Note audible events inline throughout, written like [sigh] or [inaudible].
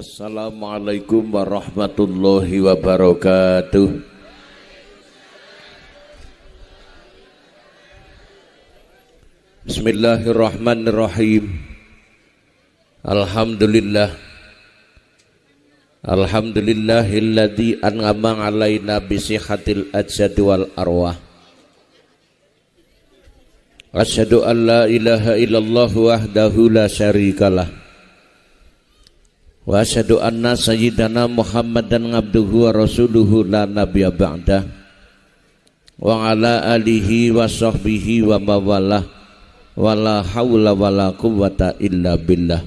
Assalamualaikum warahmatullahi wabarakatuh. Bismillahirrahmanirrahim. Alhamdulillah. Alhamdulillahilladzi an'ama alaina bisihatil ajsad wal arwah. Asyhadu an la ilaha illallah wahdahu la syarikalah Wa asyhadu anna sayyidana Muhammadan abduhu wa rasuluhu la nabiyya ba'da wa ala alihi wa sahbihi wa mawalah. Wa la hawla wa la quwwata illa billah.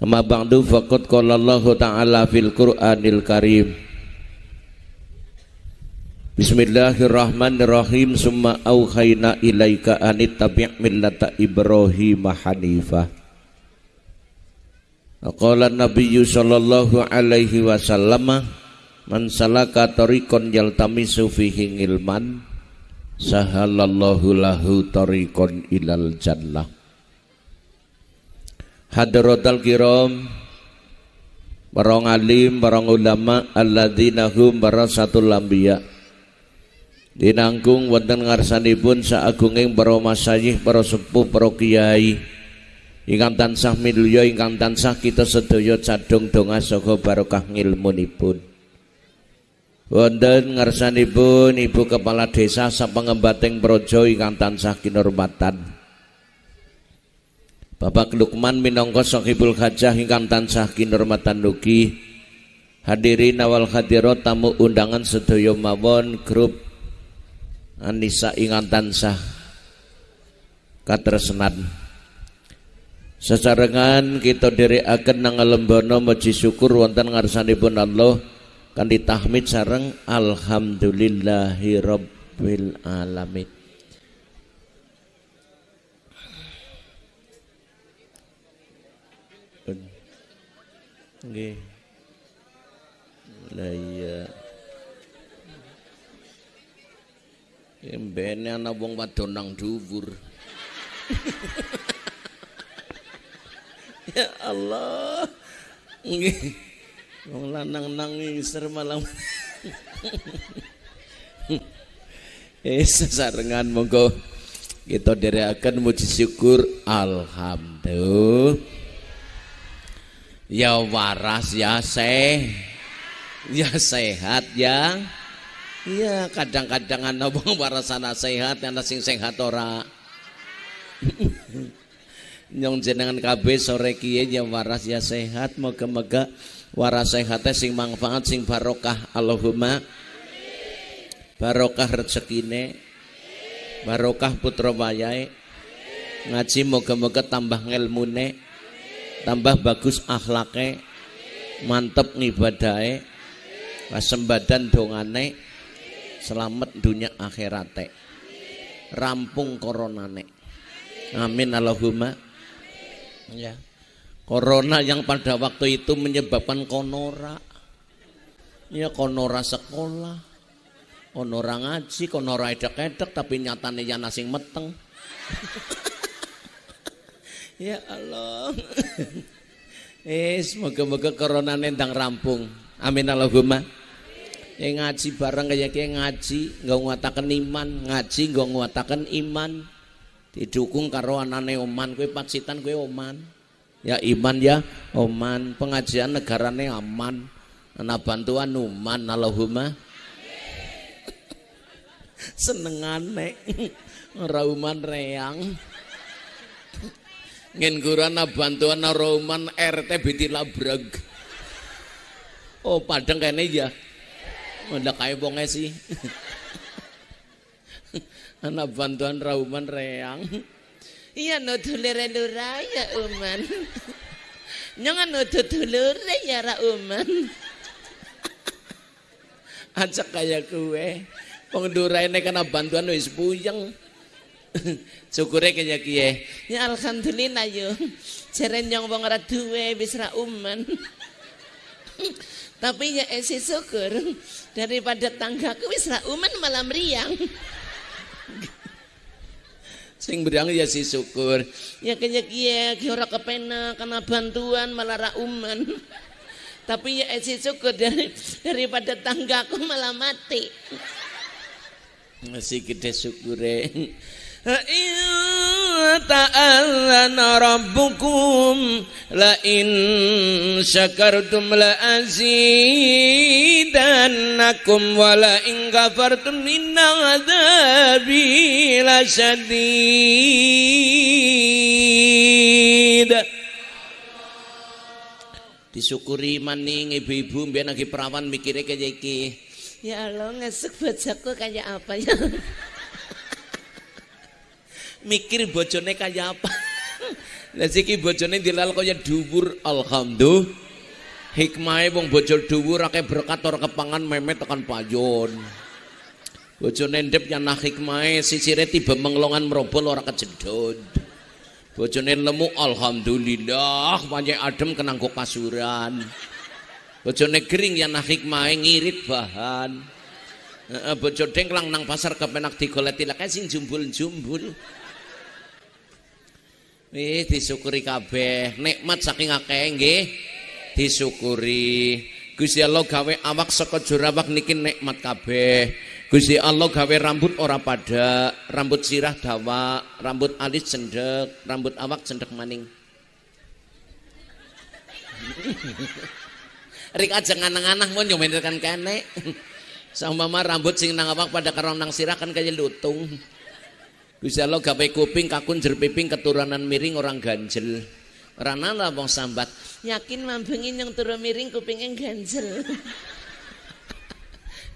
Amma ba'du faqad qala Allah ta'ala fil Qur'anil Karim. Bismillahirrahmanirrahim. Summa auhayna ilaika anit tabi' millata Ibrahim hanifah Qala Nabi sallallahu alaihi wasallam man salaka tariqan yaltamisu fihi ilman sahalallahu lahu tariqan ilal jannah. Hadratal kiram para alim para ulama alladzina hum barasatul anbiya. Dinangkung wonten ngarsanipun saagunging para masayih para sepuh para kiai ingkang tansah milya ingkang tansah kita sedaya cadung donga saha barokah ngilmunipun. Wonten ngarsanipun Ibu Kepala Desa sapangembating praja ingkang tansah kinurmatan. Bapak Lukman minangka sahibul hajah ingkang tansah kinurmatan ugi. Hadirin awal hadirat tamu undangan sedaya mawon grup Anissa ingkang tansah katresnan Sesarengan kita diri akan nang lembono maji syukur wonten ngarsanipun Allah kan ditahmid sareng alhamdulillahi rabbil alamin. Nggih. Lah iya. Embene ana wong wadon nang dhuwur. [laughs] ya Allah. Nggih. Wong lanang nangis malam. [laughs] Eh sesarengan monggo kita akan muji syukur. Alhamdulillah. Ya waras ya seh. Ya sehat ya. Ya kadang-kadang ana wong warasana sehat ana sing sehat ora [laughs] nyong jenengan KB sore kiye ya waras ya sehat. Moga-moga waras sehatnya sing manfaat sing barokah. Allahumma barokah rezekine barokah putra wayahe. Ngaji moga-moga tambah ngelmune tambah bagus akhlake mantep ngibadahe wasembadan dongane selamat dunia akhirate. Rampung koronane. Amin. Allahumma ya. Corona yang pada waktu itu menyebabkan konora. Ya konora sekolah. Konora ngaji konora edek-edek tapi nyatanya ya nasing meteng. [laughs] Ya Allah. [laughs] Eh semoga-moga corona nendang rampung. Amin Allahumma. Yang ngaji bareng kayak ngaji nggak nguatakan iman. Ngaji nggak nguatakan iman didukung karo anane oman. Kue paksitan kue oman. Ya iman ya oman. Pengajian negarane aman. Ana bantuan uman Allahumma. [laughs] Senengane. [laughs] Ora uman reang. [laughs] Kurana bantuan ora uman. RT biti labrag oh padang kene ya ndak kae wong sih anak bantuan rauman reang. Iya no dulure lurah ya uman. Jangan no dulure ya ra uman. Acak kayak kue. Pengendurai ini kena bantuan wis puyeng. Syukure kaya kiye. Ya alhamdulillah yo. Jaren yang wong ora duwe wis ra uman. Tapi ya esi syukur. Daripada tanggaku wis ra uman malah meriang sing berang ya si syukur ya kaya kia kia kepena karena bantuan malah ra uman Tapi ya esi syukur dari, daripada tanggaku malah mati. Masih gede syukure. ta'allana rabbukum la in syakartum la azidannakum wa la lasyadid disyukuri maning ibu-ibu mbiyen lagi perawan mikirnya kayak iki. Ya Allah ngesuk bojoku kayak apa ya? Mikir bojone kaya apa lah siki bojone dilal kaya dhuwur alhamdulillah. Hikmahe wong bojo dhuwur akeh berkat ora kepangan memet tekan payon bojone ndep yana hikmahe sisire tiba menglongan merobol ora kejedot bojone lemu alhamdulillah panjang adem kenang kok kasuran bojone kering yana hikmahe ngirit bahan. Bojo dengklang nang pasar kepenak digoleti lek sing jumbul-jumbul Nih disyukuri kabeh, nikmat saking akeh nggih. Disyukuri. Gusti Allah gawe awak saka jorawak niki nikmat kabeh. Gusti Allah gawe rambut ora pada, rambut sirah dawa, rambut alis cendek, rambut awak cendek maning. [laughs] Rik aja nganang-anang mun yo kan kene. [laughs] Sama mama rambut sing nang awak pada karo nang sirah kan kaya lutung. Gusti Allah gawe kuping kakun jerpiping keturunan miring orang ganjel. Rana lah wong sambat. Yakin mambengin yang turun miring kupingnya ganjel. [laughs]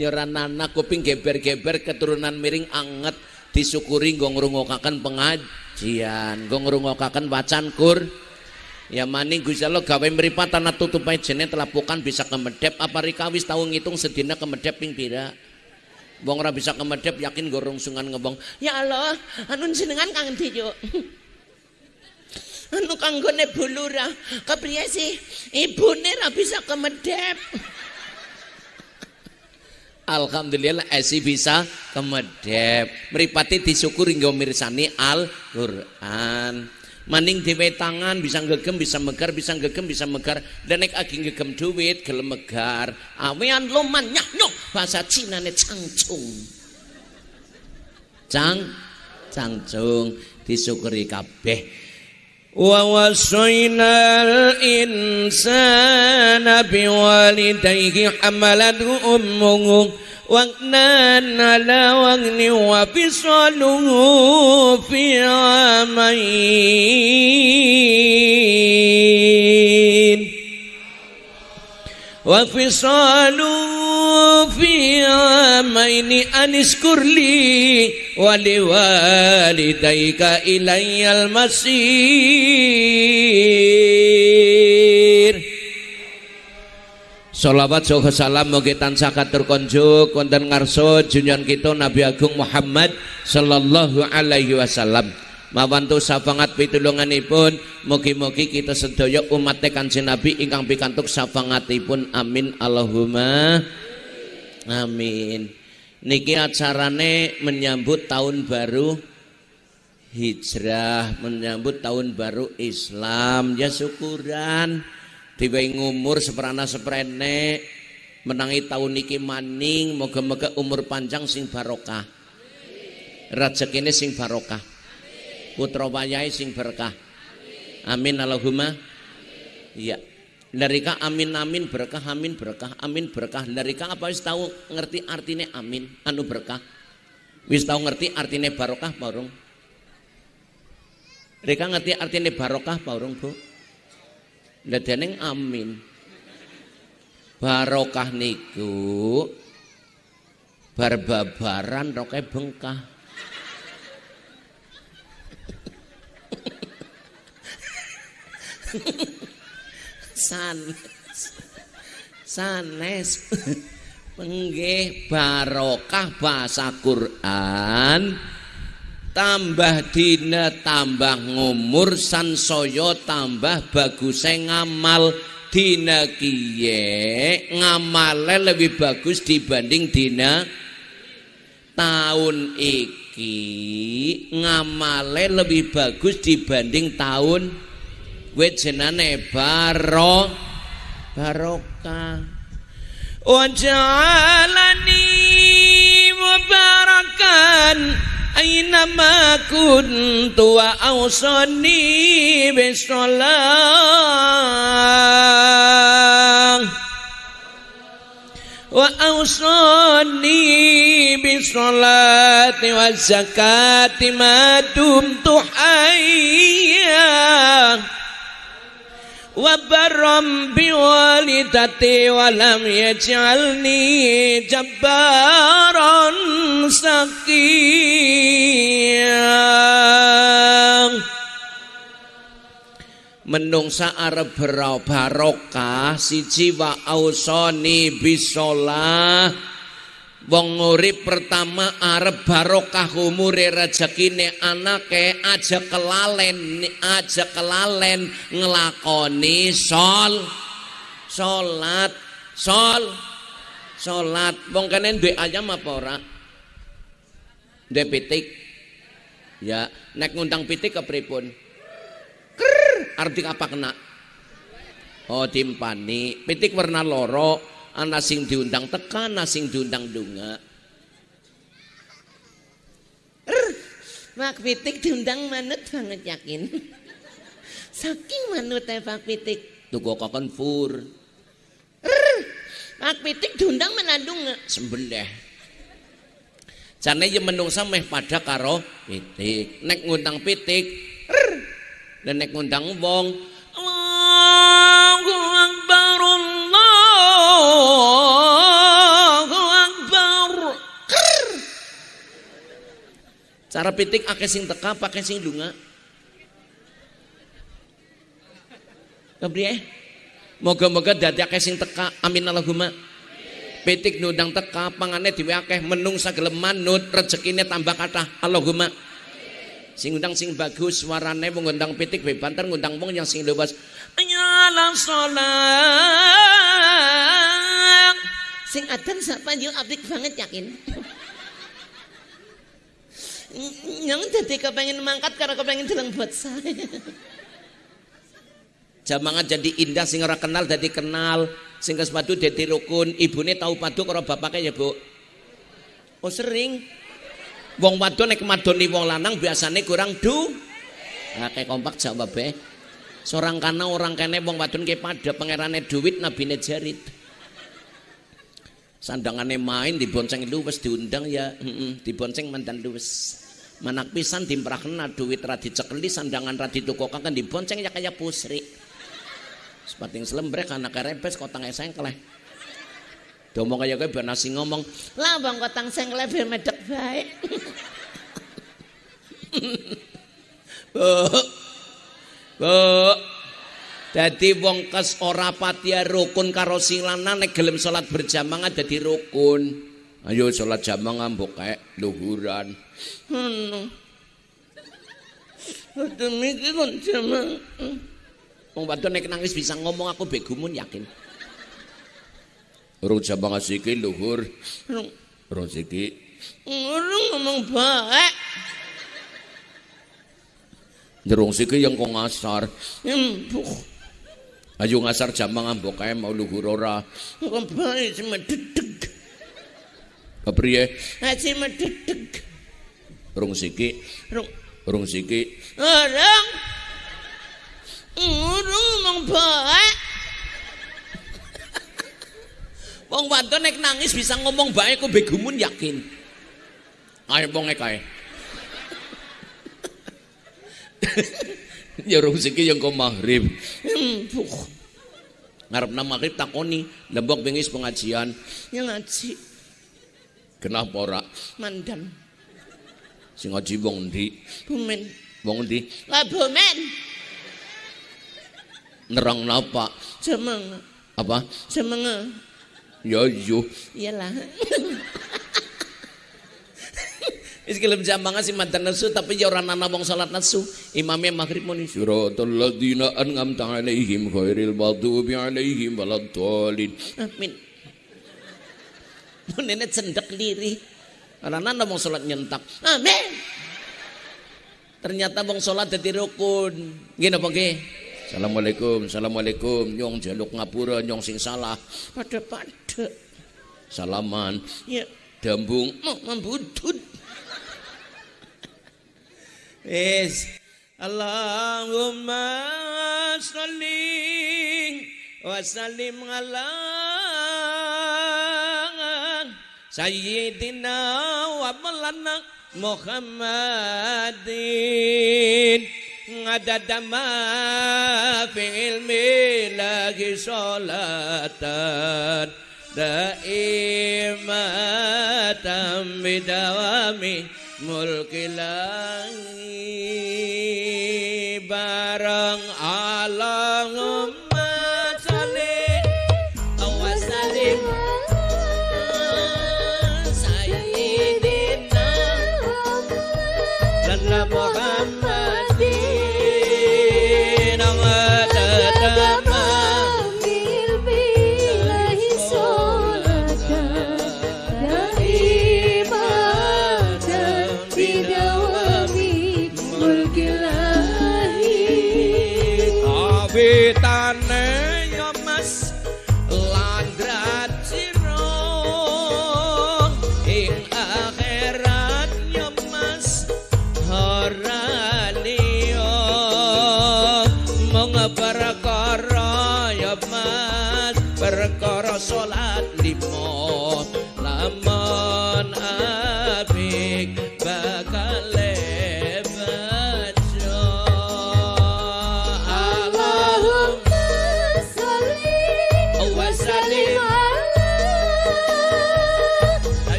ya ranana kuping geber-geber keturunan miring anget disyukuri nggo ngrungokaken pengajian, nggo ngrungokaken wacan kur. Ya maning Gusti Allah gawe mripat tanah tutupai jene telapukan bisa kemedep apa rikawis tau ngitung sedina kemedep ping pira. Wong ora bisa kemedep yakin gorong sungan ngebong. Ya Allah, anu jenengan kang ndi yo? anu kanggone bulura. Kepriye sih? Ibune ora bisa kemedep. Alhamdulillah esi bisa kemedep. Mripate disyukuri nggo mirsani Al-Qur'an maning dhewe tangan bisa gegem bisa megar bisa gegem bisa megar. Dan nek agi gegem duit gelem megar. Awean loman nyah nyok. Bahasa Cina ne cangcung cang cangcung disyukuri kabeh. Wa wasainal insana biwalidayhi hamalatu ummuhu واغنان على وغن وفصاله في عامين. وفصاله في عامين أن اشكر لي ولوالديك إلي المصير. Salawat saha salam mugi tansah katur konjuk wonten ngarsa junjungan kita Nabi Agung Muhammad sallallahu alaihi wasallam. Mawantu safangat pitulunganipun mugi-mugi kita sedaya umat Kanjeng Nabi ingkang pikantuk safangatipun amin Allahumma amin. Niki acarane menyambut tahun baru hijrah, menyambut tahun baru Islam. Ya syukuran diwehi umur seperana seprene menangi tahun niki maning moga-moga umur panjang sing barokah. Rezekine sing barokah. Putra wayahe sing berkah. Amin Allahumma. Iya. Larika amin amin berkah amin berkah amin berkah. Larika apa wis tahu ngerti artine amin anu berkah? Wis tahu ngerti artine barokah paurung Rika ngerti artine barokah paurung Bu Ledening amin. Barokah niku barbabaran roke bengkah. sanes sanes penggih barokah bahasa Quran tambah dina tambah ngumur sansaya tambah bagus ngamal. Dina kiye ngamale lebih bagus dibanding dina. Tahun iki ngamale lebih bagus dibanding tahun. Gue jenane baro barokah. Waj'alani mubarakan Aynama kuntu wa awsani bisalah wa awsani bisalati wa zakati ma dumtu hayya وبرم بوالدتي ولم يجعلني جبارا سقيا menungsa arep berau barokah siji wa ausoni bisolah. Wong urip pertama arep barokah umure rezekine anake aja kelalen aja kelalen ngelakoni sol salat sol salat wong kene duwe ayam apa ora? Duwe pitik. Ya nek ngundang pitik kepripun krr arti apa kena? Oh timpani pitik warna loro ana sing diundang tekan ana sing diundang dunga Pak Pitik diundang manut banget yakin. Saking manut ya Pak Pitik. Tuku kokon fur. Pak Pitik diundang menandung sembelih. Jane ya menungsa meh pada karo pitik. Nek ngundang pitik, dan nek ngundang wong, Allahu Akbar. Cara pitik akeh sing teka, pakai sing lunga. Kepriye? Moga-moga dadi akeh sing teka. Amin Allahumma. Pitik nundang teka, pangane dhewe akeh menung sagelem manut, rezekine tambah kathah. Allahumma. Sing undang sing bagus, suarane wong ngundang pitik bebanter ngundang wong yang sing luwes. Nyala salat. Sing adan sapa yo apik banget yakin. Yang jadi kepengen mangkat karena kepengen jalan buat saya. Jamangan jadi indah sing ora kenal jadi kenal, sing sepatu jadi rukun, ibune tahu padu karo bapaknya ya, Bu. Oh sering. Wong wadon nek madoni wong lanang biasane kurang du. Nah, kayak kompak jawab be. Seorang kana orang kene wong wadon ke pada pangerane duit nabine jarit. Sandangane main dibonceng luwes diundang ya, heeh, dibonceng mantan luwes. Manak pisan dimprakna duit ra dicekeli sandangan ra ditukokan kan dibonceng ya kayak pusri. Sepating selembrek anak kerepes kotang esengkleh. Domong kaya kowe ben nasi ngomong, Lah bang kotang sengkleh biar medek baik. [laughs] Bu. Bu. Dadi wong kes ora patia rukun karo sing lanang nek gelem salat berjamaah dadi rukun. Ayo salat jamaah mbok kae luhuran. Hmm. Demi kon jamaah. Wong wadon nek nangis bisa ngomong aku begumun yakin. Urung jamaah siki luhur. Urung siki. Orang ngomong baik. Jerung siki yang kok ngasar. Empuh. Ayo ngasar jamaah mbok kae mau luhur ora. Kok baik cuma dedeg. Kepriye? Aji mededeg. Urung siki. Rung. Urung siki. Orang. Orang ngomong baik. Wong wadon nek nangis bisa ngomong bae kok begumun yakin. Ayo wong kae. [laughs] ya urung siki yang kok maghrib. Empuh. Ngarepna maghrib takoni, lembok bengis pengajian. Yang ngaji. Kenapa ora? Mandan. Sing ngaji wong ndi? Bumen. Wong ndi? Lah bumen. Nerang napa? Semang. Apa? Semang. Ya yo. Iyalah. [laughs] Wis kelem jambangan si mantan nasu tapi ya ora ana wong salat nasu. Imamnya maghrib muni siratal ladzina an'amta alaihim khairil maghdubi alaihim waladdallin. Amin. Nenek cendek liri. Ora ana wong salat nyentak. Amin. Ternyata wong salat dadi rukun. Nggih napa nggih? Assalamualaikum, Assalamualaikum. Nyong jaluk ngapura, nyong sing salah. Pada-pada. Salaman. Ya, Dambung. membudut. Wis. Allahumma sholli wa sallim ala sayyidina wa maulana Muhammadin ngadada ma fi ilmi lagi sholatan daimatam bidawami mulkilangi barang alangum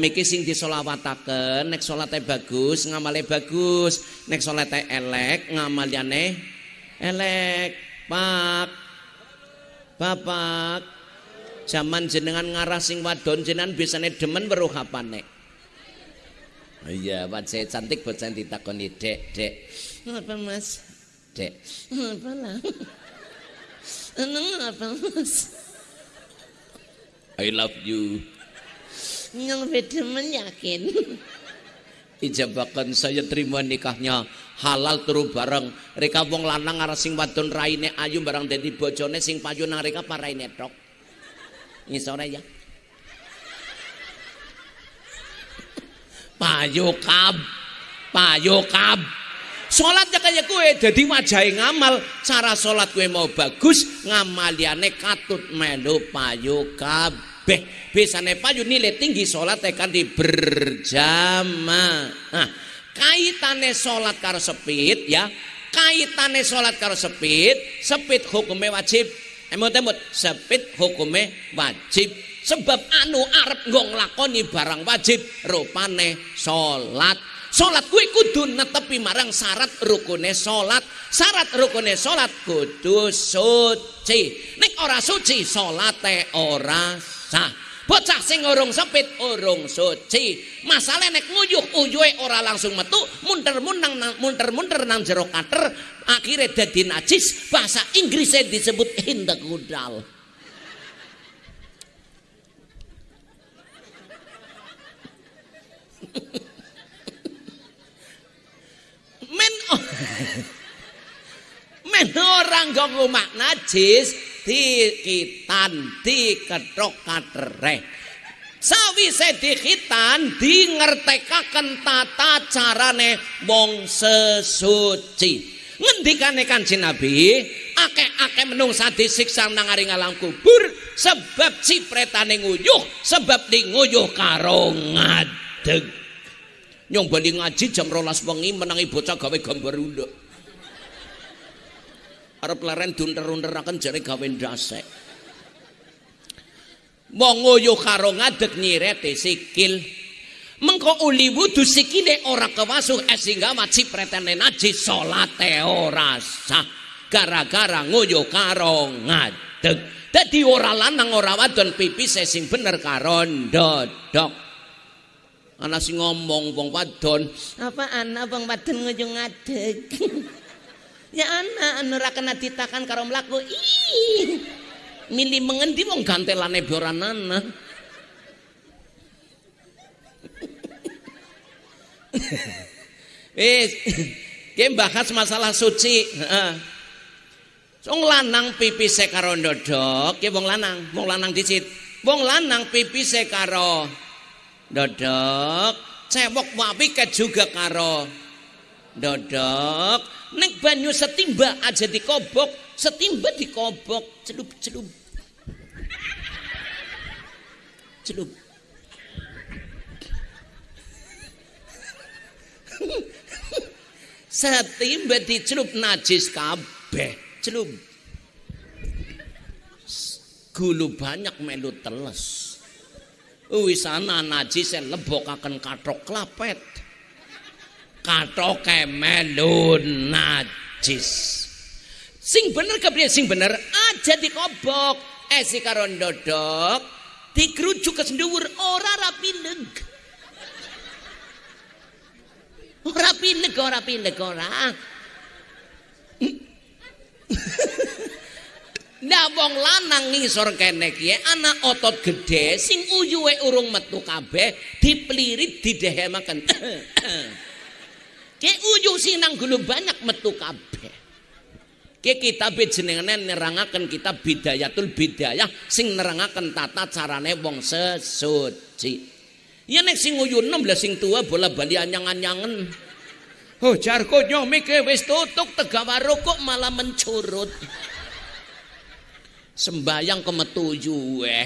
Bemiki sing disolawataken nek salate bagus, ngamale bagus, nek salate elek, ngamaliane elek. Pak. Bapak. Zaman jenengan ngarah sing wadon jenengan bisane demen weruh apane? Iya, wajah cantik bocah ditakoni, Dek, Dek. Apa mas? Dek, Apa lah? Apa mas? I love you. Yang bedemen yakin. ijabakan saya terima nikahnya halal turu bareng. Reka wong lanang arah sing wadon raine ayu barang dadi bojone sing payu nang reka paraine tok ngisore ya. Payu kab payu kab. Salatnya kaya kue dadi wajahe ngamal. Cara salat kue mau bagus ngamaliane katut melu payu kabeh Biasane payu nilai tinggi salat tekan di berjamaah. Nah, kaitane salat karo sepit ya. Kaitane salat karo sepit, sepit hukumnya wajib. Emot-emot, sepit hukumnya wajib. Sebab anu arep nggo nglakoni barang wajib rupane salat. Salat kuwi kudu netepi marang syarat rukune salat. Syarat rukune salat kudu suci. Nek ora suci salate ora sah. Bocah sing urung sepit urung suci. Masalah nek nguyuh uyuhe ora langsung metu, munter-munter nang munter-munter nang jero kater, akhirnya dadi najis. Bahasa Inggrisnya disebut hindagudal. [laughs] Men men orang gak ngomah najis dikitan diketok katereh. Dikitan di ngertekaken tata carane wong sesuci. Ngendikane kanjeng Nabi akeh-akeh menungsa disiksa nang aring alam kubur sebab cipretane nguyuh sebab di nguyuh karo ngadeg. Nyong bali ngaji jam rolas wengi menangi bocah gawe gambar unduk arep leren dunter-unteraken jare gawe ndasek. Wong nguyuh karo ngadeg nyirete sikil. Mengko uli wudu sikile ora kewasuh sehingga wajib pretene najis salate ora sah. Gara-gara nguyuh karo ngadeg. Dadi ora lanang ora wadon pipis sing bener karo ndodok. Ana sing ngomong wong wadon, Apaan abang wadon ngujung ngadeg. [laughs] ya anak anu ra kena ditakan karo mlaku. Ih. milih mengendi wong gantelane boranana. [laughs] Wis, ki bahas masalah suci. Wong lanang pipise karo ndodok, ki wong lanang, wong lanang dicit. Wong lanang pipise karo ndodok, cewek wapi ke juga karo ndodok. Nek banyu setimba aja dikobok, setimba dikobok, celup-celup. Celup. Setimba dicelup najis kabeh, celup. Gulu banyak melu teles. Wis ana najis lebokaken kathok klapet. Kathoke melu najis. Sing bener kepriye sing bener aja dikobok. Esi karo ndodok dikrujuk ke senduwur ora rapi leg. Ora pileg, ora pileg, ora. Lah wong lanang ngisor kene ki ana otot gede sing uyuwe urung metu kabeh diplirit didehemaken. Ki uyu sing nang gulu banyak metu kabeh. Ki kitab jenengane nerangaken kitab Bidayatul Bidayah sing nerangaken tata carane wong sesuci. Ya nek sing uyu enom lah sing tua bola bali anyang-anyangen. Oh jarko nyomike wis tutuk tegawa rokok malah mencurut. Sembayang kemetu eh.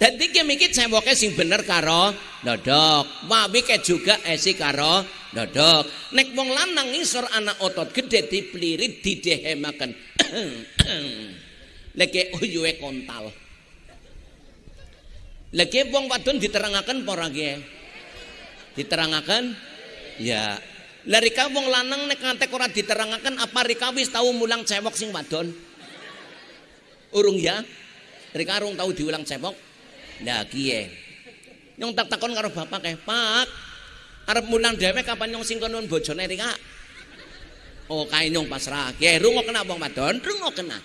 Dadi ki mikir sewoke sing bener karo dodok. Wawi ke juga esi karo dodok. Nek wong lanang ngisor anak otot gede diplirit didehemaken. Leke uyuwe kontal. Lagi wong wadon diterangaken apa ora Diterangaken? Ya. Lah rika wong lanang nek ngantek ora diterangaken apa rika wis tau mulang cewek sing wadon? Urung ya? Rika urung tau diulang cewek? Lah kiye? Nyong tak takon karo bapak kae, "Pak, arep mulang dhewe kapan nyong sing kono bojone rika?" Oh, kae nyong pasrah. Kiye rungo kena wong wadon, rungo kena.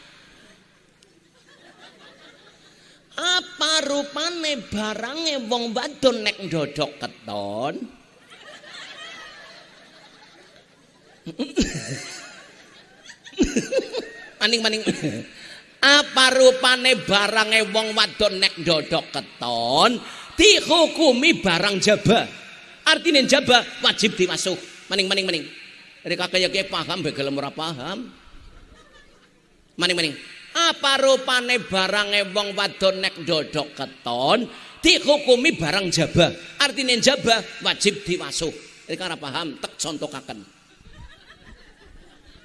Apa rupane barange wong wadon nek ndodok keton? [laughs] Maning-maning. Apa rupane barange wong wadon nek ndodok keton dihukumi barang jaba artinya jaba wajib dimasuk. Maning maning maning. Dari kakek ya paham begal ora paham. Maning maning. Apa rupane barange wong wadon nek ndodok keton dihukumi barang jaba artinya jaba wajib dimasuk. Dari ora paham tek contokaken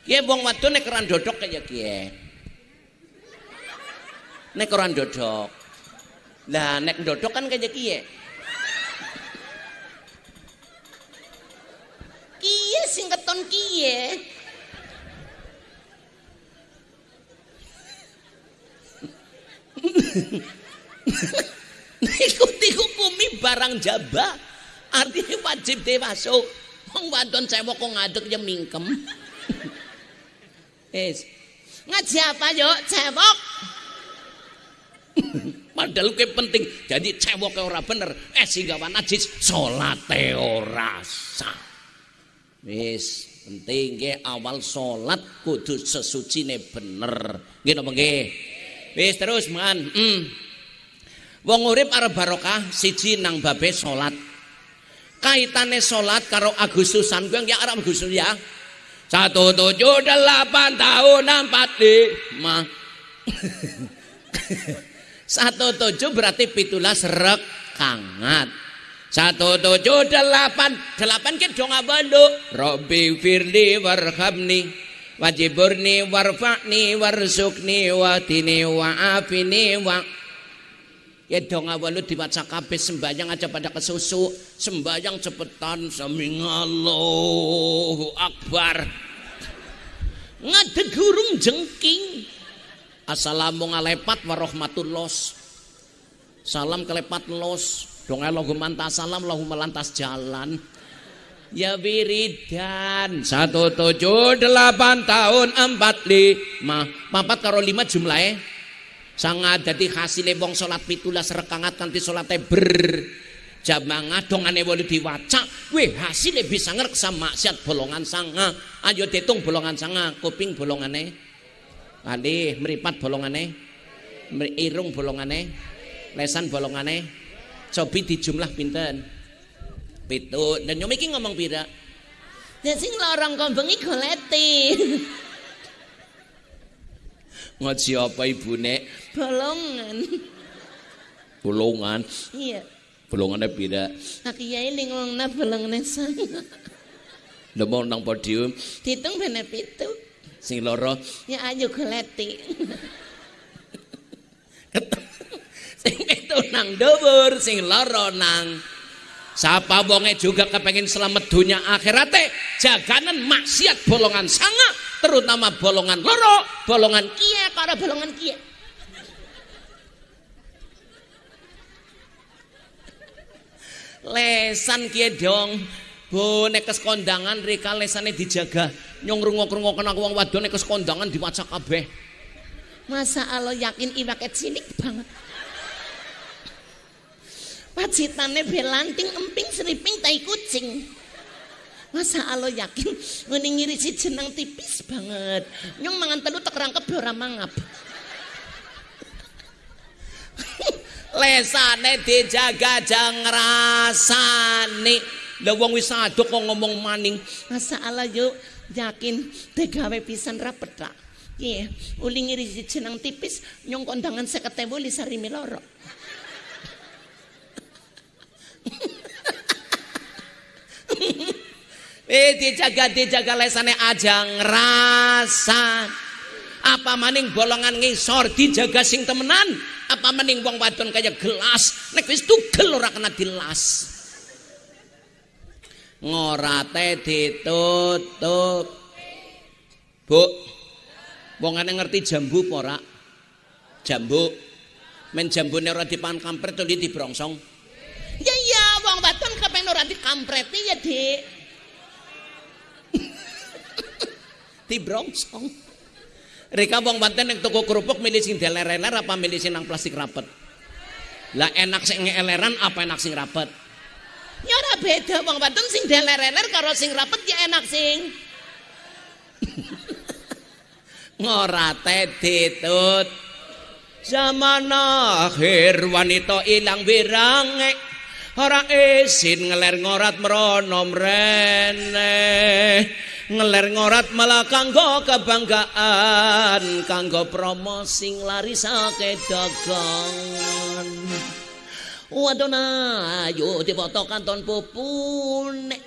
Kiye wong wadon nek ora ndodok kaya kiye nek ora ndodok. Lah nek ndodok kan kaya kiye. Kiye sing keton kiye. Ikuti hukumi barang jaba. Artinya wajib masuk. Wong wadon cewek kok ngadeg ya mingkem. Es. Ngaji apa yuk cewek? [laughs] Padahal kayak penting. Jadi cewek ora bener. Eh sehingga najis salate ora sah. Penting ke awal salat kudu sesucine bener. Nggih napa nggih? Wis terus man. Mm. Wong urip arep barokah siji nang babe salat. Kaitane salat karo Agustusan kuwi ya arep Agustus ya. Satu tujuh delapan tahun empat lima. [laughs] Satu tujuh berarti pitulas rekangat. Satu tujuh delapan. Delapan kita dong abalu. Robi firli warhamni wajiburni warfa'ni warsukni watini wa'afini wa. Ya dong awalu dibaca kabeh sembayang aja pada kesusu sembayang cepetan. Samingallahu akbar. Ngadeg gurung jengking assalamu ngalepat warahmatullah salam kelepat los. Dong lahu mantas salam lahu melantas jalan. Ya wiridan satu tujuh delapan tahun empat lima. Papat karo lima jumlahnya sangat jadi hasilnya wong sholat pitulas rekangat kanti sholatnya ber. Jamangat dongane wali diwaca weh hasilnya bisa ngereksa maksiat bolongan sanga. Ayo ditung bolongan sanga kuping bolongane kali meripat bolongane irung bolongane lesan bolongane cobi di jumlah pinten pitu dan nyomi iki ngomong pira Ya sing lorong kau bengi goleti. [laughs] ngaji apa ibune Bolongan. bolongan Iya. bolongannya pira Nah kiai ning ngomongna bolongan sana. nemu nang podium Ditung bener pitu. Sing loro. Ya ayo goleti. sing itu nang dhuwur sing loro nang. Sapa wonge juga kepengen selamat dunia akhirate? Jaganan maksiat bolongan sanga terutama bolongan loro bolongan Kia karo bolongan kia. lesan kie dong. Bu nek kes kondangan rika lesane dijaga nyong rungok-rungok kena wong wadon nek kes kondangan diwaca kabeh Masa Allah yakin iwaket sinik banget. Pacitane belanting emping seriping tai kucing. Masa Allah yakin ngene ngirisi jeneng tipis banget. Nyong mangan telu tek rangkep ora mangap. lesane dijaga jang rasane lha wong wis aduk kok ngomong maning Masa Allah yuk yakin tegawe pisan rapet tak. Iya, uli ngirisi jeneng tipis nyong kondangan seketewu li sarimi loro. [laughs] eh dijaga dijaga lesane aja ngrasa apa maning bolongan ngisor dijaga sing temenan apa maning wong wadon kaya gelas nek wis tugel ora kena dilas ngorate ditutup. Bu wongane ngerti jambu apa ora? Jambu. Men jambune ora dipangan kampret to dibrongsong. Ya ya, wong wadon kepen ora dikampreti ya, Dik. [laughs] dibrongsong. Rika wong banten yang toko kerupuk milih sing deler-eler apa milih sing nang plastik rapet? Lah enak sing eleran apa enak sing rapet Ya ora beda wong wadon sing deler-eler karo sing rapet ya enak sing. [laughs] ngorate ditut. Zaman akhir wanita ilang wirange ora isin ngeler ngorat merono mrene. Ngeler ngorat malah kanggo kebanggaan kanggo promosi larisake dagangan wadona ayo dipoto kanton pupune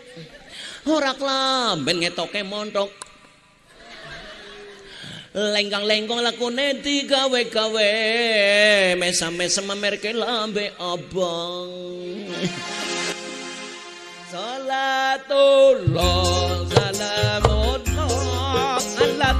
ora klamben ngetoke montok lengkang-lengkong lakune digawe-gawe. Mesam-mesam merke lambe abang. Salatullah salamullah ala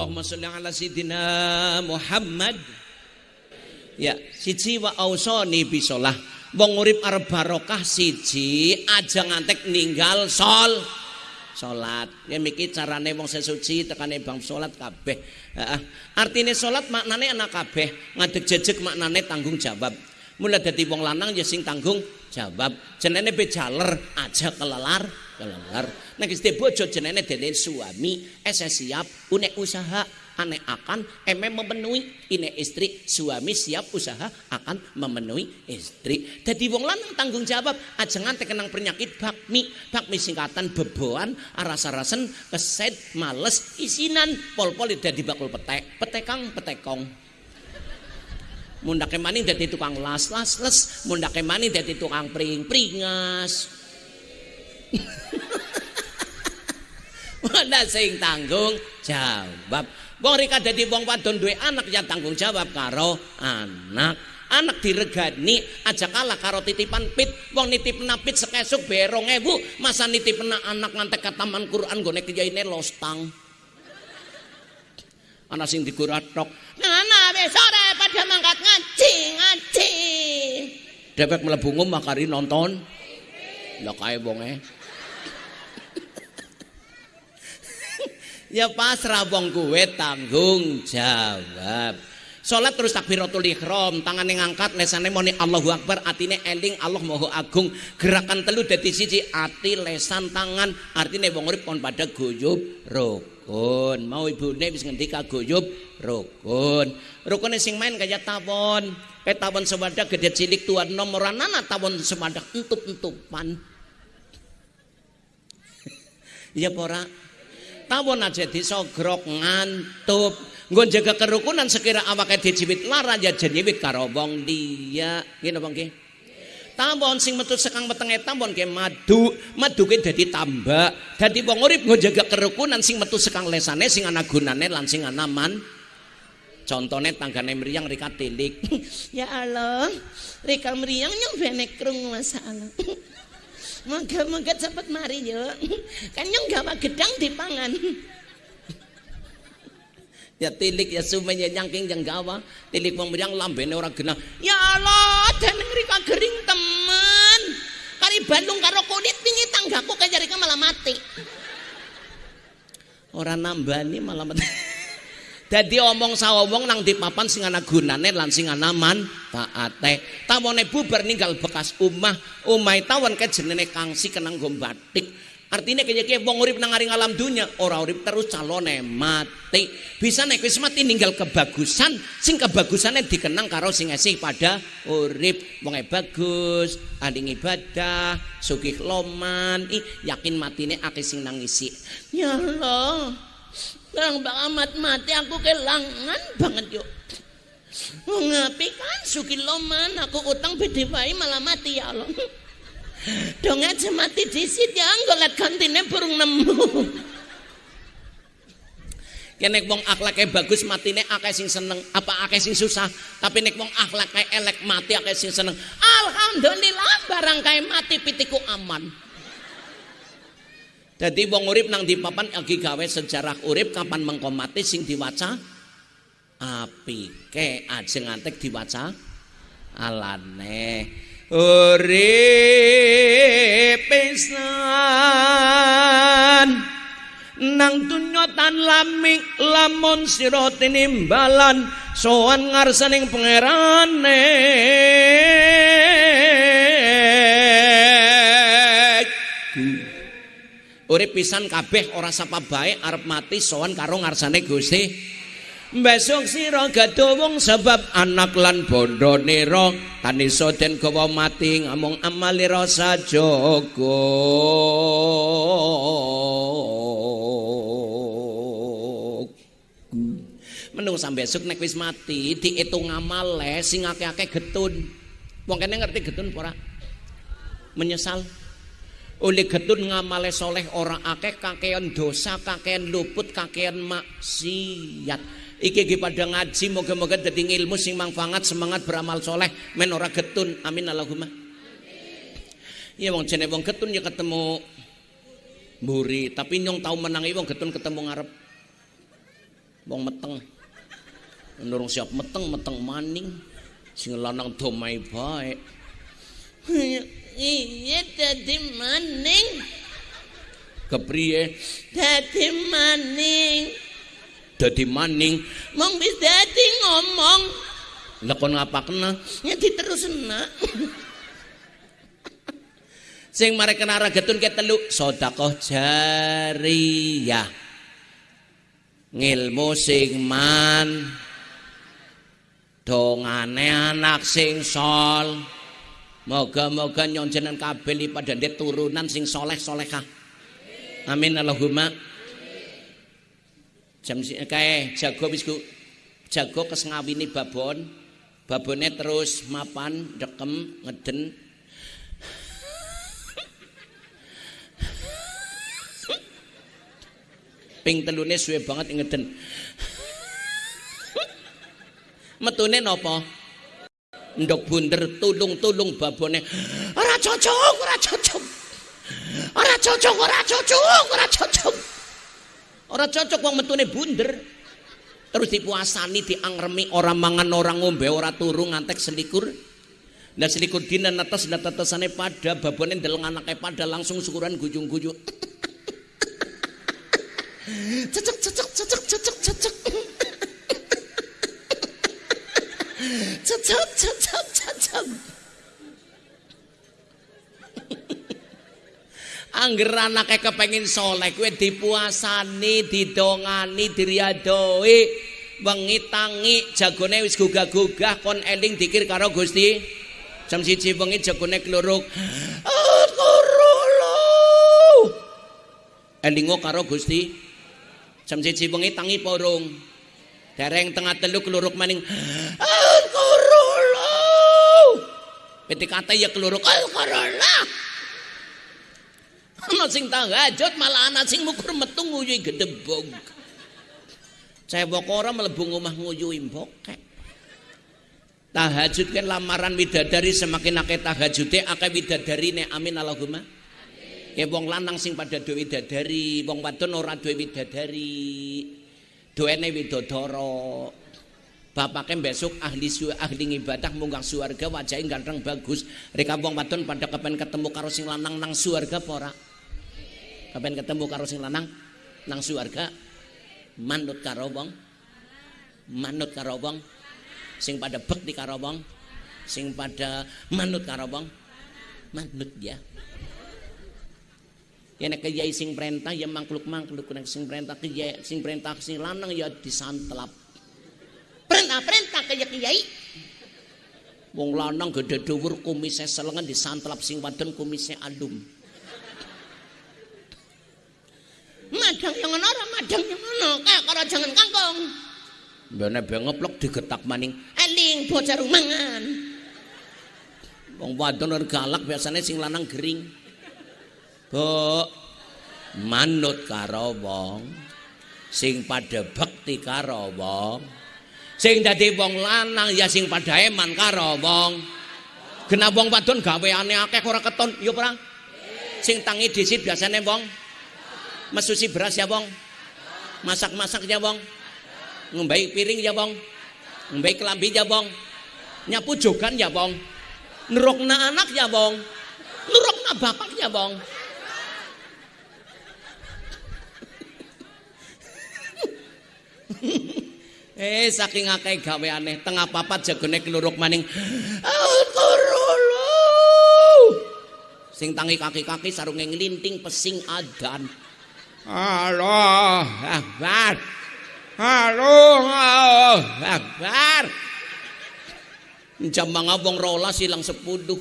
Allahumma sholli ala sayyidina Muhammad. Ya, siji wa ausani bisolah. Wong urip arep barokah siji aja ngantek ninggal sol. Salat ya miki carane wong sesuci tekane bang salat kabeh. Heeh. Artine salat maknane ana kabeh. Ngadeg jejeg maknane tanggung jawab. Mulai dadi wong lanang ya sing tanggung jawab. Jenenge bejaler aja kelelar kelelar nek wis bojo jenenge dene suami ese siap unek usaha aneh akan eme memenuhi ini istri suami siap usaha akan memenuhi istri. Jadi wong lanang tanggung jawab aja nganti kenang penyakit bakmi bakmi singkatan beboan aras-arasen keset males isinan pol-pol dadi bakul petek petekang petekong mundake maning dadi tukang las las les mundake maning dadi tukang pring pringas [laughs] Mana sing tanggung jawab Wong rika dadi wong wadon duwe anak ya tanggung jawab karo anak. Anak diregani aja kalah karo titipan pit. Wong nitip napit sekesuk berong ewu. Masa nitip anak ngantek kataman Quran gone kiyaine lostang. Ana sing diguratok. Nana wis sore pada mangkat ngaji, ngaji. Dewek mlebu ngum makari nonton. Lah kae wonge. Ya pasrah wong kuwe tanggung jawab. Salat terus takbiratul ihram, tangane ngangkat, lesane muni Allahu Akbar, atine eling Allah Maha Agung. Gerakan telu dadi siji, ati, lesan, tangan. Artine wong urip pada guyub rukun. Mau ibune wis ngendika guyub rukun. Rukune sing main kaya tawon. Kayak tawon sewadak gede cilik tuan nomoran nana tawon sewadak entup-entupan. [laughs] Iya pora tawon aja disogrok ngantup. Nggon jaga kerukunan sekira awake dijibit lara ya jenyiwit karo wong dia. Ngene apa nggih tawon sing metu sekang wetenge tawon ke madu madu ke dadi tambak. Dadi wong urip nggon jaga kerukunan sing metu sekang lesane sing ana gunane lan sing ana man. Contohnya tanggane meriang Rika tilik. [laughs] Ya Allah Rika meriang yang benek krung masalah [laughs] Moga-moga cepet mari yo. Kan nyong gawa gedang dipangan. ya tilik ya sumenya nyangking yang gawa tilik wong meriang lambene ora genah. Ya Allah dening rika gering temen. Kari Bandung karo kulit wingi tanggaku kaya rika malah mati. Ora nambani malah mati Dadi omong sawong nang di papan sing ana gunane lan sing ana manfaate. Tawone bubar ninggal bekas umah, umai tawon ke jenenge kangsi kenang batik. Artinya kaya kaya wong urip nang aring alam dunia, ora urip terus calone mati. Bisa nek wis mati ninggal kebagusan, sing kebagusane dikenang karo sing esih pada urip. Wonge bagus, ahli ibadah, sugih loman, yakin matine akeh sing nangisi. Ya Allah. Bang bang amat mati aku kelangan banget yuk. Ngapi kan suki loman aku utang bede malah mati ya Allah. Dong aja mati disit ya nggolet kantine burung nemu. Nek wong akhlake bagus matine akeh sing seneng, apa akeh sing susah. Tapi nek wong akhlake elek mati akeh sing seneng. Alhamdulillah barang kae mati pitiku aman. Jadi wong urip nang di papan lagi gawe sejarah urip kapan mengkomati sing diwaca api. Ke aja diwaca alane. Urip pisan nang dunya tan laming lamun sira tinimbalan sowan ngarsaning pangerane Urip pisan kabeh ora sapa bae arep mati sowan karo ngarsane Gusti. Besok sira gaduh wong sebab anak lan bondo nira tanisa den gawa mati ngamung amali rasa jaga. Menung sampe besok nek wis mati diitung amale sing akeh-akeh getun. Wong kene ngerti getun ora? Menyesal oleh getun ngamale soleh orang akeh kakean dosa kakean luput kakean maksiat. Iki iki pada ngaji moga-moga dadi ilmu sing manfaat semangat beramal soleh. Men ora getun amin Allahumma. Iya wong jene wong getun ya ketemu mburi tapi nyong tau menangi wong getun ketemu ngarep wong meteng. Nurung siap meteng meteng maning Sing lanang domai bae. Iya dadi maning. Kepriye? Dadi maning. Dadi maning. Mong wis dadi ngomong. Lah kon ngapakna? Ya diterusna. Sing mare kena ragetun ke telu sedekah jariyah. Ngilmu sing man dongane anak sing sol. Moga-moga nyonjenan kabeh pada ndek turunan sing soleh solehah. Amin Allahumma. Jam si- kae jago wis ku jago kes ngawini babon. Babone terus mapan dekem ngeden ping telune suwe banget ngeden. Metune napa? Ndok bunder tulung-tulung babone. Ora cocok, ora cocok. Ora cocok, ora cocok, ora cocok. Ora cocok wong metune bunder. Terus dipuasani diangremi ora mangan ora ngombe ora turu ngantek selikur. Nah selikur dina netes nah tetesane pada babone ndeleng anake pada langsung syukuran gujung-gujung. [laughs] cecek cecek cecek cecek cecek cecek cecek cecek Angger anake kepengin soleh kuwi dipuasani, didongani, diriadoi, wengi tangi jagone wis gugah-gugah kon eling dikir karo Gusti. Jam siji wengi jagone kluruk. Al-Qurulu. Elingo karo Gusti. Jam siji wengi tangi porong. Dereng tengah telu keluruk maning. Ketika ya keluruk Al-Qurulu. Ana sing tahajud malah ana sing mukur metu nguyuhi gedebog. Cewek ora mlebu omah nguyuhi mbokek. Tahajud kan lamaran widadari semakin akeh tahajude akeh widadarine amin Allahumma. Ya wong lanang sing pada duwe widadari, wong wadon ora duwe widadari. Duwene widodara. Bapake besok ahli su ahli ibadah munggah suarga wajahe ganteng bagus. Reka wong wadon pada kepen ketemu karo sing lanang nang suarga apa ora? Kapan ketemu karo sing lanang nang suarga. Manut karo wong. Manut karo wong. Sing pada bekti karo wong. Sing pada manut karo wong. Manut ya. Ya nek kiai sing perintah ya mangkluk mangkluk nek sing perintah kiai sing perintah sing lanang ya disantelap Perintah-perintah kaya kiai. wong lanang gede dhuwur kumise selengen disantelap sing wadon kumise alum Madang yang ngono ora madang yang ngono. Kayak karo jangan kangkung. Bene be ngeplok digetak maning Eling bocah rumangan. Wong wadon ora galak biasanya sing lanang gering. Bu, manut karo wong sing pada bekti karo wong. Sing dadi wong lanang ya sing pada eman karo wong. Genah wong wadon gaweane akeh ora keton, ya ora? Sing tangi disit biasane wong mesusi beras ya wong. Masak-masak ya wong. Ngembai piring ya wong. Ngembai kelambi ya wong. Nyapu jogan ya wong. Nurukna anak ya bong Nurukna bapak ya bong [laughs] Eh saking akeh gaweane tengah papat jagone keluruk maning Sing tangi kaki-kaki sarunge nglinting pesing adan. Allah Akbar. Allah Akbar. Jam mga wong rolas silang sepuluh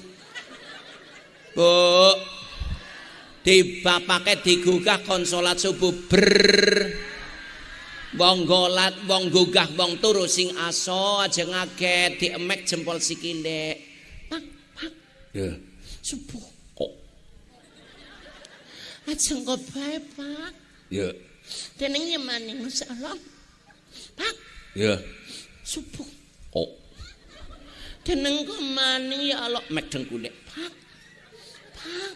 bu di bapake digugah konsolat subuh. Ber wong golat wong gugah wong turu sing aso aja ngaget diemek jempol sikile pak pak ya subuh kok Aja engko bae, Pak. ya Dening maning masalah. Pak, ya subuh. kok Dening maning ya Allah mek dengkule. Pak. Pak,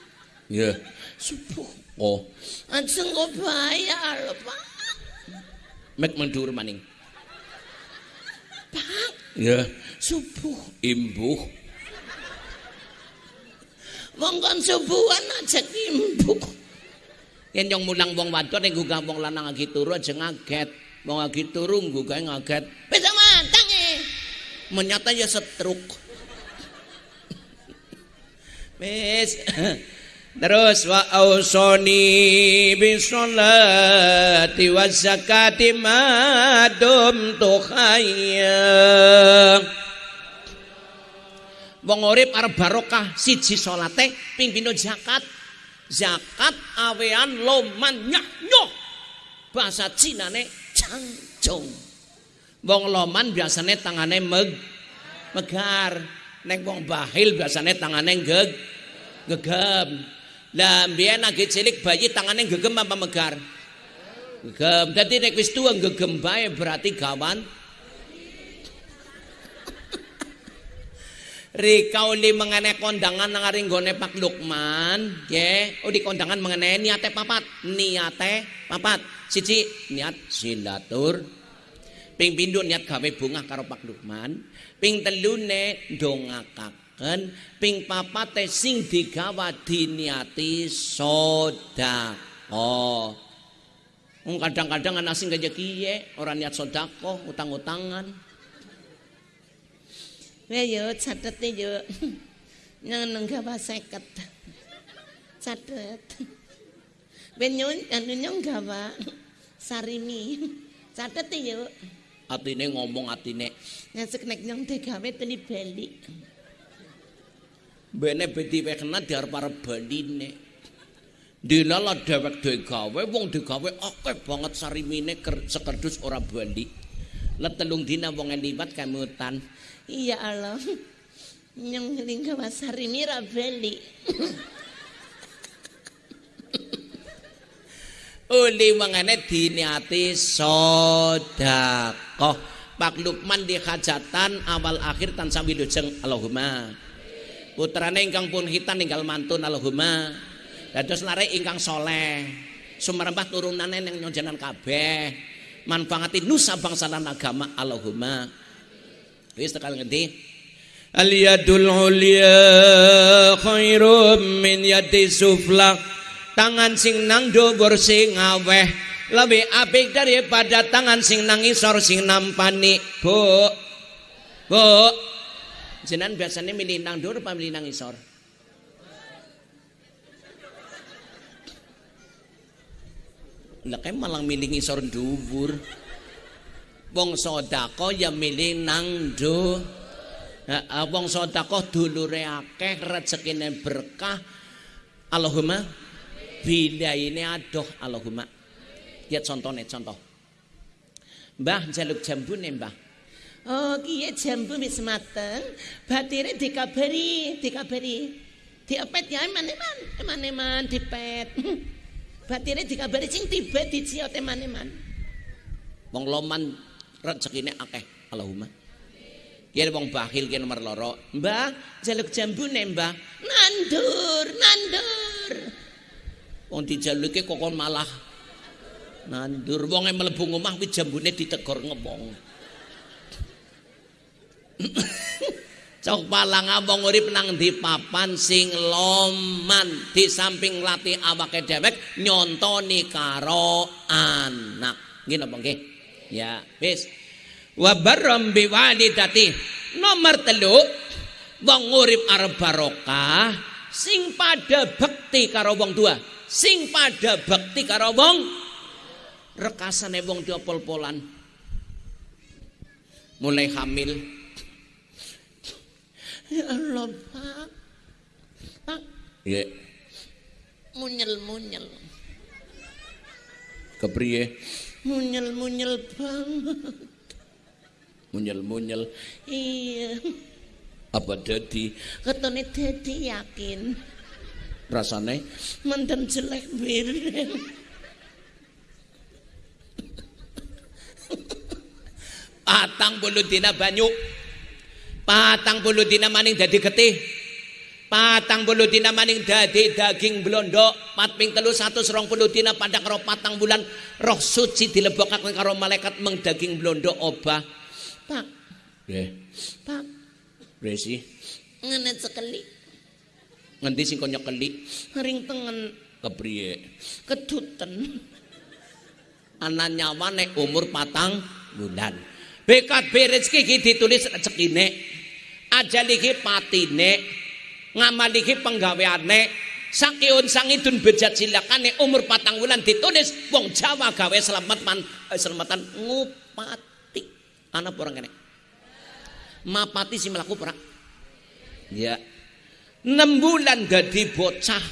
ya subuh. kok Aja engko bae ya Allah, Pak. Mek mendur maning Pak, Ya, Subuh. imbuh. Wong kon subuhan aja imbuh. Yen yang mulang wong wadon ning gugah wong lanang lagi turu aja ngaget. Wong lagi turu gugah ngaget. Bisa matang eh. Menyata ya setruk. [laughs] Wis. [laughs] Terus wa ausoni bisolati wa zakati ma dumtu khayya. Wong urip arep barokah siji salate ping pindho zakat. Zakat awean loman nyah Bahasa Cinane cangcung. Wong loman biasane tangane meg megar. Nek wong bahil biasane tangane geg gegem. Lah mbiyen lagi cilik bayi tangane gegem apa megar? Gegem. Dadi nek wis tuwa gegem bae berarti gawan Rikauli mengenai kondangan nang aring gone Pak Lukman, nggih. Oh di kondangan mengenai niate papat, niate papat. Siji niat silatur. Ping pindho niat gawe bunga karo Pak Lukman. Ping telune ndongakaken, ping papate sing digawa diniati sedekah. Wong kadang-kadang ana sing kaya kiye, ora niat sedekah, utang-utangan. Weh yo catet yo. [laughs] Nang nang gawa seket. Catet. Ben nyun anu nyong gawa sarimi. [laughs] Catet yo. Atine ngomong atine. Ngasek nek nyong digawe teli bali. Bene bedi wekna diarep-arep baline. Dilala dhewek dhewe gawe wong digawe akeh banget sarimine ker- sekerdus ora bali. Let telung dina wong liwat kemutan. Iya Allah. Nyong ning gawa sarimi ra bali. Uli mangane diniati sedekah. Pak Lukman di hajatan awal akhir tansah wilujeng Allahumma. Putrane ingkang pun hitan ninggal mantun Allahumma. Dados lare ingkang soleh. Sumerembah turunane ning nyonjanan kabeh. Manfaati nusa bangsa lan agama Allahumma. Wis tekan ngendi? Al yadul ulya khairum min yadi sufla. Tangan sing nang dhuwur sing aweh lebih apik daripada tangan sing nang isor sing nampani. Bu. Bu. Jenengan biasanya milih nang dhuwur apa milih nang isor? Lah kayak malah milih ngisor dhuwur. Wong sedekah ya milih nang do. Heeh, wong sedekah dulure akeh, rezekine berkah. Allahumma bilaine adoh Allahumma. Ya contohnya contoh. Mbah jaluk jambune Mbah. Oh, kiye jambu wis mateng, batire dikabari, dikabari. Diopet ya eman-eman, eman-eman dipet. [laughs] Batire dikabari sing tiba diciot eman-eman. Wong loman rezekine akeh Allahumma. Yen wong bakhil ki nomor loro. Mbah jaluk jambune Mbah. Nandur, nandur. Wong dijaluke kok kon malah nandur wong mlebu omah kuwi jambune ditegor ngomong. [coughs] Cok palang wong urip nang ndi papan sing loman di samping latih awake dhewek nyontoni karo anak. Napa nggih? Ya, wis. Wa barram bi walidati. Nomor telu wong urip arep barokah sing pada bekti karo wong tua. Sing pada bekti karo wong rekasane wong diopol-polan. Mulai hamil Ya Allah, Pak. Pak, Ya, munyel-munyel. kepriye? Munyel-munyel banget. Munyel-munyel Iya. apa dadi Ketone dadi yakin. rasane? Menten jelek bireng. Patang puluh dina banyu. Patang puluh dina maning dadi getih. Patang puluh dina maning dadi daging blondo. Pat ping telu satu serong puluh dina pada karo patang bulan roh suci dilebokaken karo malaikat meng daging blondo obah. Pak, Nggih. Pak, Resi, ngene sekali. ngendi sing kon nyekeli? Ring tengen Kepriye? keduten. Ana nyawane umur patang bulan. Bekat rezeki iki ditulis rezekine. Ajal iki patine. Ngamal iki penggaweane. Sakiun sangidun bejat silakane umur patang bulan ditulis wong Jawa gawe selamat man eh, selamatan ngupati. Ana apa orang kene? Mapati si melaku pura. Ya. 6 bulan dadi bocah.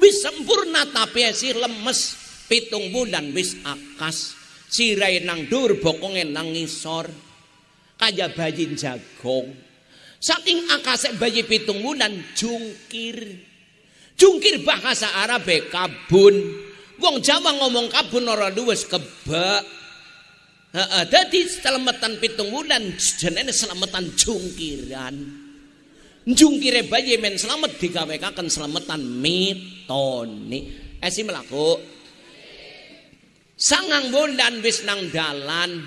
Wis sempurna tapi si lemes. Pitung bulan wis akas. Sirai nang dur bokonge nang ngisor. Kaya bayi jagong. Saking akase bayi pitung bulan jungkir. Jungkir bahasa Arab kabun. Wong Jawa ngomong kabun ora luwes kebak. Heeh, selamatan pitung bulan jenenge selamatan jungkiran. Jungkire bayi men selamat digawekaken selamatan mitoni. Esi melaku. Sangang bulan wis nang dalan.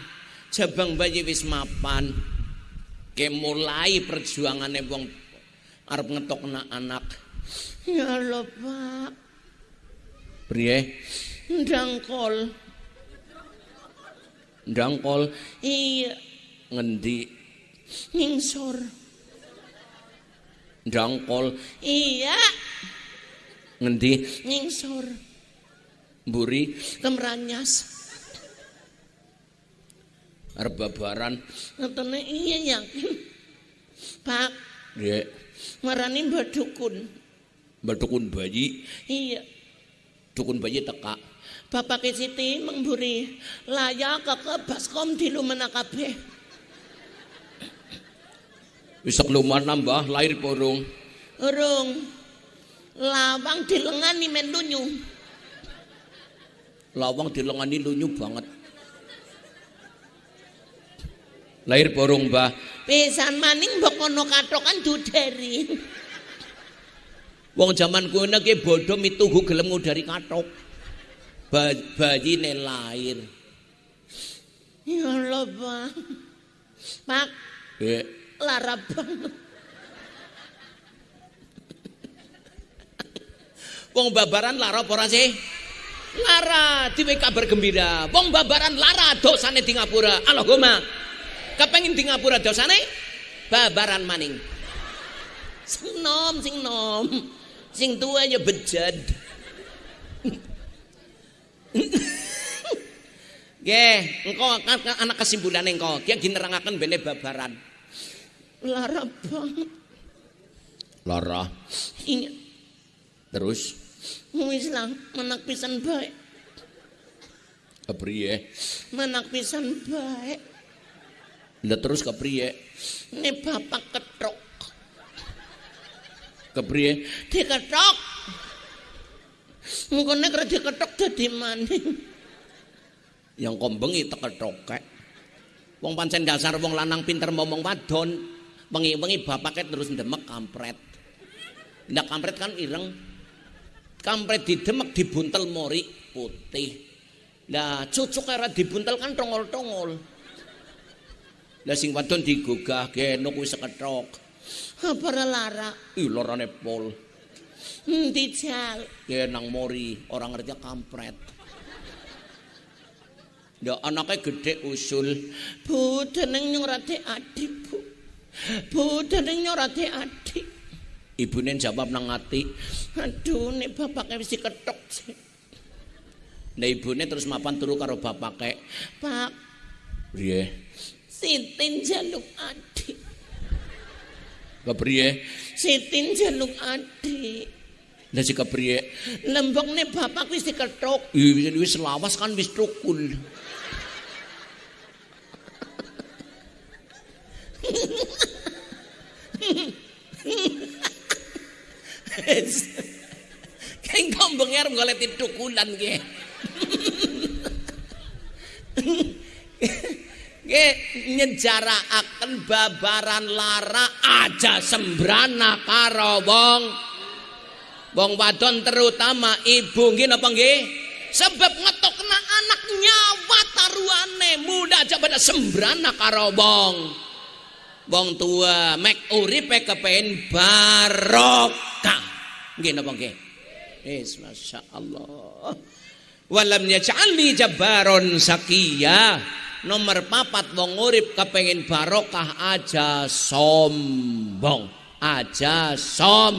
Jabang bayi wis mapan. Ke mulai perjuangane wong arep ngetokna anak. Ya Allah, Pak. Priye? Ndangkol. Ndangkol Iya, ngendi? ngingsor. Ndangkol Iya, ngendi? ngingsor. Mburi Kemranyas. arep babaran. Iya yakin. Pak, Nggih. marani Mbak Dukun. Mbadukun bayi, Iya, dukun bayi teka. Bapak Siti mengburi layak ke baskom di lumena kabeh. Wis keluman nambah lahir porong. Urung lawang dilengani men lunyu. Lawang dilengani lunyu banget. Lahir porong, Mbah. Pisan maning mbok kono katokan duderi. Wong zaman kuwi ki bodho mituhu gelem ngudari kathok. Ba bayine lahir. Ya Allah, Pak. Pak, Nggih. lara banget. Wong babaran lara apa ora sih? Lara, diwe kabar gembira. Wong babaran lara dosane di ngapura. Allahumma. Kepengin di ngapura dosane babaran maning. Sing nom, sing nom. Sing tua ya bejad. Nggih, engko kan kan anak kesimpulane engko. Ki ginerangaken bene babaran. Lara banget. Lara. Iya, Terus wis lah menak pisan baik. kepriye? Menak pisan baik. Lah terus kepriye? Ini bapak ketok. Kepriye? Diketok. Mengkone kira diketok dadi maning. Yang kombengi tekethokek. Wong pancen dasar wong lanang pinter ngomong wadon, wengi-wengi bapake terus ndemek kampret. Ndak kampret kan ireng. Kampret didemek dibuntel mori putih. Lah cucuk ora dibuntel kan tongol-tongol. Lah sing wadon digugah genuk wis sekethok. Apa lara? Ih lorane pol. Endi jal? Genang mori, orang ngerti kampret. Ndak anaknya gede usul. Bu deneng nyorate adik, Bu. Bu deneng nyorate adik. Ibune jawab nang ati. Aduh, nek bapaknya wis diketok. sih. Nah ibune terus mapan turu karo bapake. Pak, Priye? Sitin jaluk adik. Kepriye? Sitin jaluk adik. Lah si kepriye? Lembokne bapak wis diketok. Ih, wis lawas kan wis tukul. [laughs] [laughs] Kayak gombong ya golek tukulan ge. [laughs] Ge nyejarakaken babaran lara aja sembrana karo wong wong wadon terutama ibu nggih napa nggih? Sebab ngetokna anak nyawa taruhane muda aja pada sembrana karo wong wong tua mek uripe kepengin barokah. Nggih napa nggih? Yes, Masya Allah Walam yaj'alni jabbaron sakiya. Nomor papat wong urip kepengin barokah aja sombong. Aja som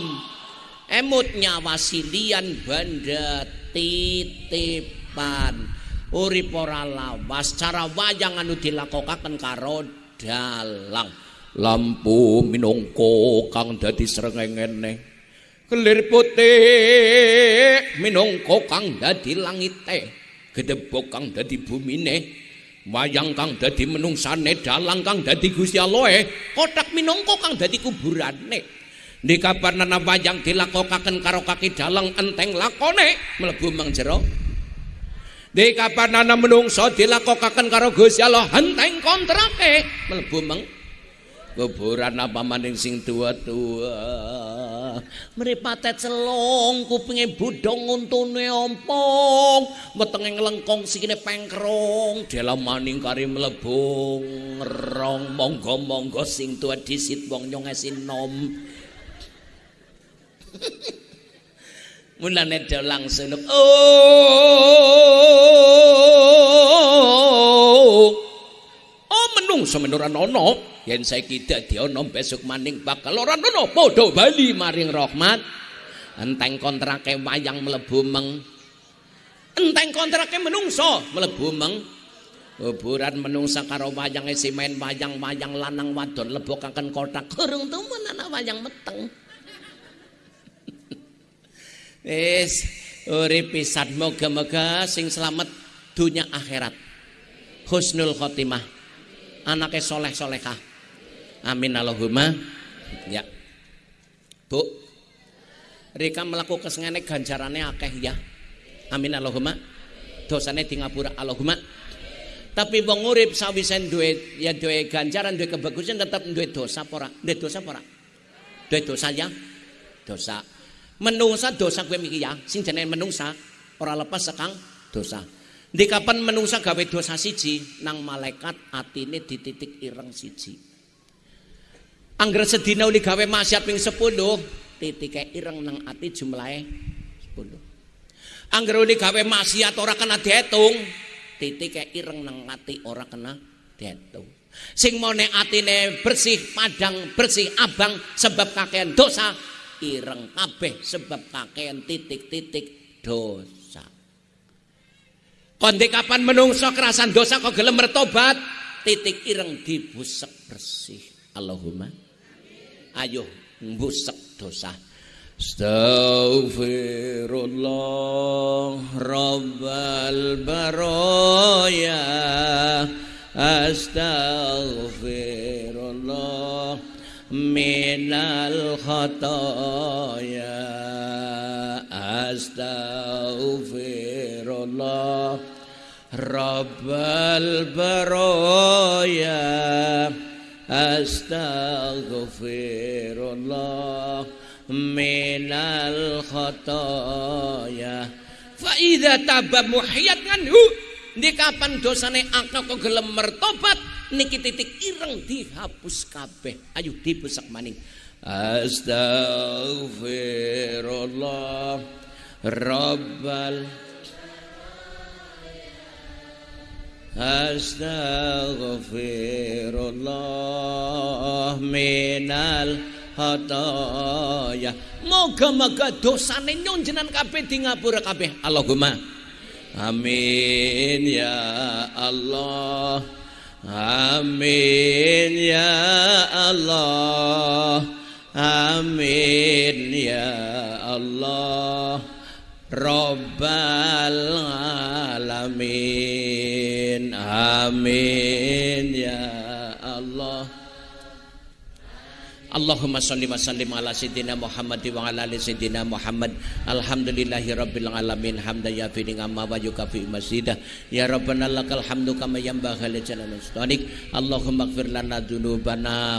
Emutnya wasilian banda titipan. Urip ora lawas Cara wayang anu dilakokaken karo dalang Lampu minungko kang dadi srengengene Kelir putih minangka kang dadi langite, gedebok kang dadi bumine, wayang kang dadi menungsane, dalang kang dadi Gusti Allah, kotak minangka kang dadi kuburane. Nek kapan ana wayang dilakokaken karo kaki dalang enteng lakone mlebu mang jero. Nek kapan ana menungso dilakokaken karo Gusti Allah enteng kontrake mlebu mang kuburan apa maning sing tua-tua? Mripate celong kupinge budong untune ompong. Wetenge nglengkong sikine pengkrong. Dalam maning kari mlebung rong monggo-monggo sing tua disit wong nyong nom. [laughs] Mulane do langsung oh oh menungso menuran ono yen saiki dadi ana besok maning bakal ora ana padha bali maring rahmat. Enteng kontrake wayang mlebu meng. Enteng kontrake menungso mlebu meng. Kuburan menungsa karo wayange si main wayang-wayang lanang wadon lebokaken kotak. Kurung tumen ana wayang meteng. [laughs] Wis urip pisan. Moga-moga sing selamat dunia akhirat. Husnul khotimah anaknya soleh solehah Amin Allahumma. Ya. Bu. Rika melakukan kesengane ganjarannya akeh ya. Amin Allahumma. Dosane di ngapura Allahumma. Tapi wong urip sawisen duwe ya duwe ganjaran duwe kebagusan tetap duwe dosa apa ora? Duwe dosa apa ora? Duwe dosa ya. Dosa. Menungsa dosa gue mikir ya, sing jenenge menungsa ora lepas sekang dosa. Di kapan menungsa gawe dosa siji nang malaikat atine dititik ireng siji. Angger sedina uli gawe maksiat ping 10, titike ireng nang ati jumlahe 10. Angger uli gawe maksiat ora kena diitung, titike ireng nang ati ora kena diitung. Sing mone atine bersih, padang, bersih, abang sebab kakean dosa, ireng kabeh sebab kakean titik-titik dosa. Konde kapan menungso kerasan dosa kok gelem mertobat, titik ireng dibusek bersih. Allahumma. Ayo mbusek dosa. Astaghfirullah Rabbal baraya. Astaghfirullah Minal khataya. Astaghfirullah Rabbal baraya astaghfirullah minal khataya fa idza taba muhiyat nganhu di kapan dosane akal kok gelem mertobat? Niki titik ireng dihapus kabeh. Ayo dibesak maning. Astaghfirullah rabbal Astaghfirullah minal hataya. Moga-moga dosane nyonjenan kabeh di ngapura kabeh. Allahumma Amin ya Allah. Amin ya Allah. Amin ya Allah. Rabbal alamin. Amin ya Allah. Allahumma salli wa sallim ala sayyidina Muhammad wa ala ali sayyidina Muhammad. Alhamdulillahi rabbil alamin. Hamdan yafi ni'ama wa yukafi masidah Ya Rabbana lakal hamdu kama yanbaghi li jalali Allahumma ighfir lana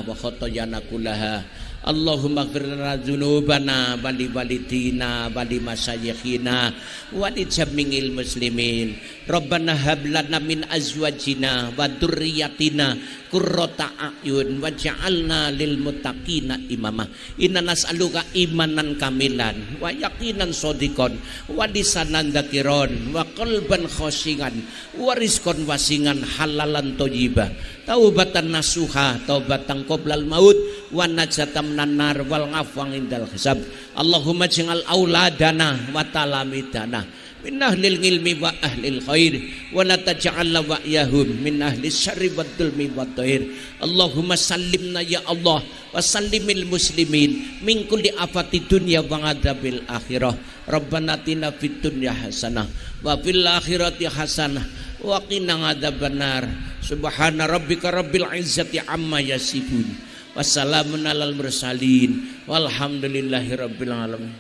wa khotoyana kullaha Allahumma ghfirlana dzunubana wali walidina wali masyayikhina wali jamingil muslimin. Rabbana hab lana min azwajina wa dzurriyyatina qurrata a'yun waj'alna lil muttaqina imama. Inna nas'aluka imanan kamilan wa yaqinan sodikon wa lisanan dzakiron wa qalban khoshingan wa rizqan wasingan halalan thayyibah taubatan nasuha taubatan qoblal maut wa najatan minan wal ngafwang indal hisab. Allahumma jingal auladana wa talamidana min ahlil ilmi wa ahlil khair. Wa la taj'al wa yahum min ahli syarri wa dulmi wa tahir Allahumma sallimna ya Allah wa sallimil muslimin min kulli afati dunya wa adabil akhirah. Rabbana atina fid dunya hasanah wa fil akhirati hasanah wa qina adzabannar subhana rabbika rabbil izzati amma yasifun wassalamun alal mursalin. Walhamdulillahi rabbil alamin.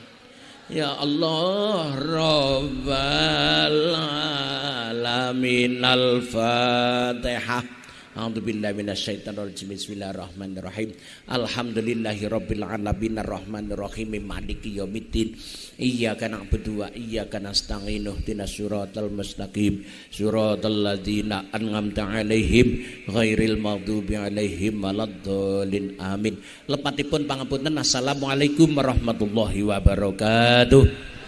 Ya Allah Rabbal Alamin. Al-Fatihah A'udzu billahi minasyaitonir rajim. Bismillahirrahmanirrahim. Alhamdulillahi rabbil alamin arrahmanir rahim maliki yaumiddin. Iyyaka na'budu wa iyyaka nasta'in. Ihdinas siratal mustaqim. Siratal ladzina an'amta 'alaihim ghairil maghdubi 'alaihim waladdallin. Amin. Lepatipun pangapunten. Assalamualaikum warahmatullahi wabarakatuh.